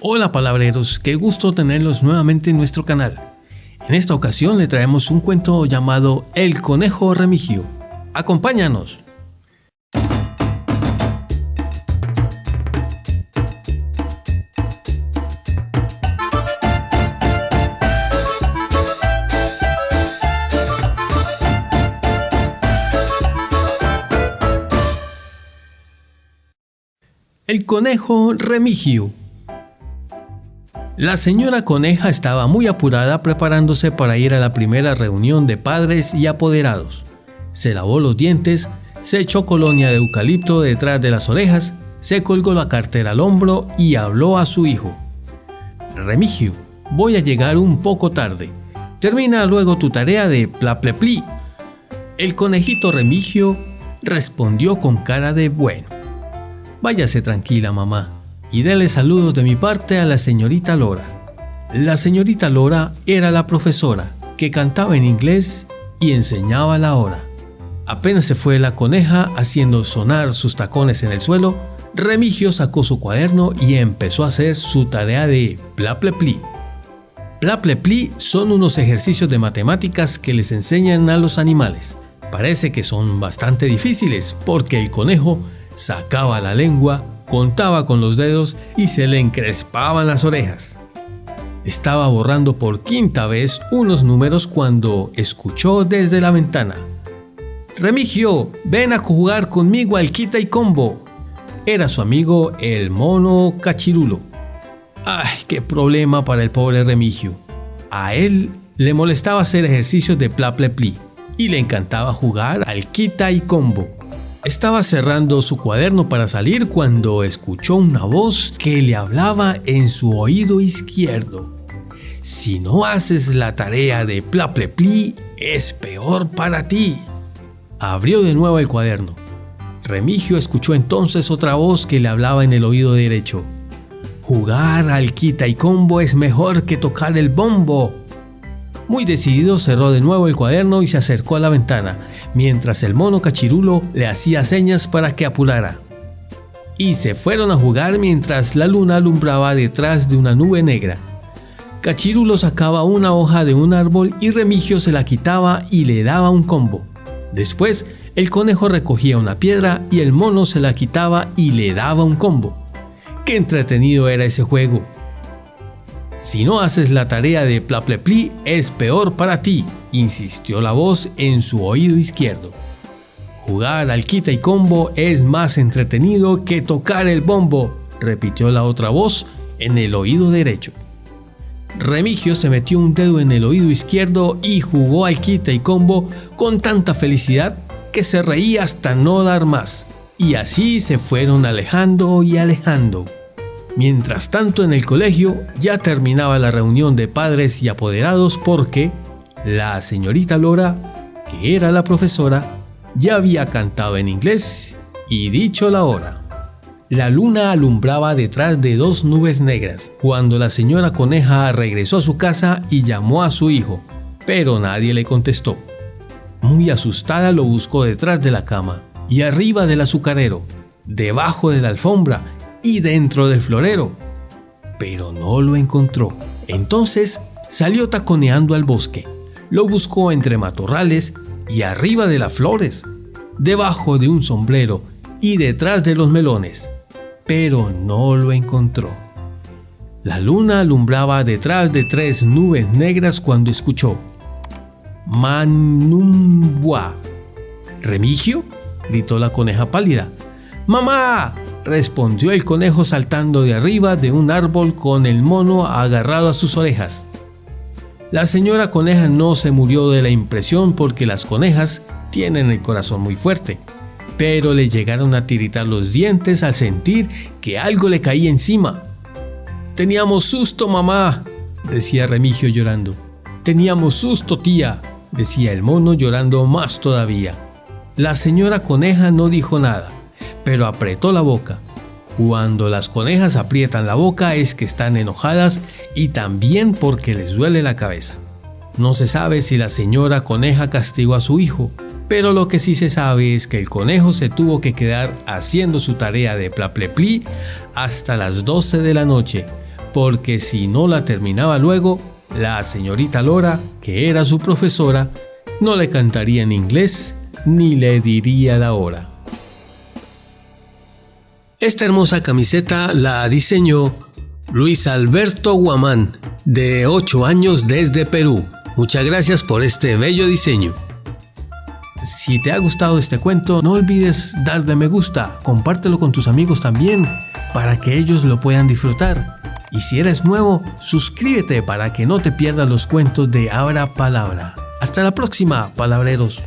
Hola palabreros, qué gusto tenerlos nuevamente en nuestro canal. En esta ocasión le traemos un cuento llamado El Conejo Remigio. Acompáñanos. El conejo Remigio la señora coneja estaba muy apurada preparándose para ir a la primera reunión de padres y apoderados. Se lavó los dientes, se echó colonia de eucalipto detrás de las orejas, se colgó la cartera al hombro y habló a su hijo. Remigio, voy a llegar un poco tarde. Termina luego tu tarea de plaplepli. El conejito Remigio respondió con cara de bueno. Váyase tranquila, mamá y dele saludos de mi parte a la señorita Lora. La señorita Lora era la profesora que cantaba en inglés y enseñaba la hora. Apenas se fue la coneja haciendo sonar sus tacones en el suelo, Remigio sacó su cuaderno y empezó a hacer su tarea de plaplepli. Plaplepli son unos ejercicios de matemáticas que les enseñan a los animales. Parece que son bastante difíciles porque el conejo sacaba la lengua contaba con los dedos y se le encrespaban las orejas. Estaba borrando por quinta vez unos números cuando escuchó desde la ventana. Remigio, ven a jugar conmigo al quita y combo. Era su amigo el mono cachirulo. Ay, qué problema para el pobre Remigio. A él le molestaba hacer ejercicios de pli y le encantaba jugar al quita y combo. Estaba cerrando su cuaderno para salir cuando escuchó una voz que le hablaba en su oído izquierdo. Si no haces la tarea de Plaplepli, es peor para ti. Abrió de nuevo el cuaderno. Remigio escuchó entonces otra voz que le hablaba en el oído derecho. Jugar al quita y combo es mejor que tocar el bombo. Muy decidido cerró de nuevo el cuaderno y se acercó a la ventana, mientras el mono cachirulo le hacía señas para que apurara. Y se fueron a jugar mientras la luna alumbraba detrás de una nube negra. Cachirulo sacaba una hoja de un árbol y Remigio se la quitaba y le daba un combo. Después, el conejo recogía una piedra y el mono se la quitaba y le daba un combo. Qué entretenido era ese juego. Si no haces la tarea de Plaplepli, es peor para ti, insistió la voz en su oído izquierdo. Jugar al quita y combo es más entretenido que tocar el bombo, repitió la otra voz en el oído derecho. Remigio se metió un dedo en el oído izquierdo y jugó al quita y combo con tanta felicidad que se reía hasta no dar más. Y así se fueron alejando y alejando. Mientras tanto en el colegio ya terminaba la reunión de padres y apoderados porque la señorita Lora, que era la profesora, ya había cantado en inglés y dicho la hora. La luna alumbraba detrás de dos nubes negras cuando la señora coneja regresó a su casa y llamó a su hijo, pero nadie le contestó. Muy asustada lo buscó detrás de la cama y arriba del azucarero, debajo de la alfombra y dentro del florero, pero no lo encontró. Entonces salió taconeando al bosque. Lo buscó entre matorrales y arriba de las flores, debajo de un sombrero y detrás de los melones, pero no lo encontró. La luna alumbraba detrás de tres nubes negras cuando escuchó Manumbua. ¿Remigio? gritó la coneja pálida. ¡Mamá! Respondió el conejo saltando de arriba de un árbol con el mono agarrado a sus orejas. La señora coneja no se murió de la impresión porque las conejas tienen el corazón muy fuerte, pero le llegaron a tiritar los dientes al sentir que algo le caía encima. Teníamos susto, mamá, decía Remigio llorando. Teníamos susto, tía, decía el mono llorando más todavía. La señora coneja no dijo nada pero apretó la boca. Cuando las conejas aprietan la boca es que están enojadas y también porque les duele la cabeza. No se sabe si la señora coneja castigó a su hijo, pero lo que sí se sabe es que el conejo se tuvo que quedar haciendo su tarea de plaplepli hasta las 12 de la noche, porque si no la terminaba luego, la señorita Lora, que era su profesora, no le cantaría en inglés ni le diría la hora. Esta hermosa camiseta la diseñó Luis Alberto Guamán, de 8 años desde Perú. Muchas gracias por este bello diseño. Si te ha gustado este cuento, no olvides darle me gusta, compártelo con tus amigos también, para que ellos lo puedan disfrutar. Y si eres nuevo, suscríbete para que no te pierdas los cuentos de Abra Palabra. Hasta la próxima, palabreros.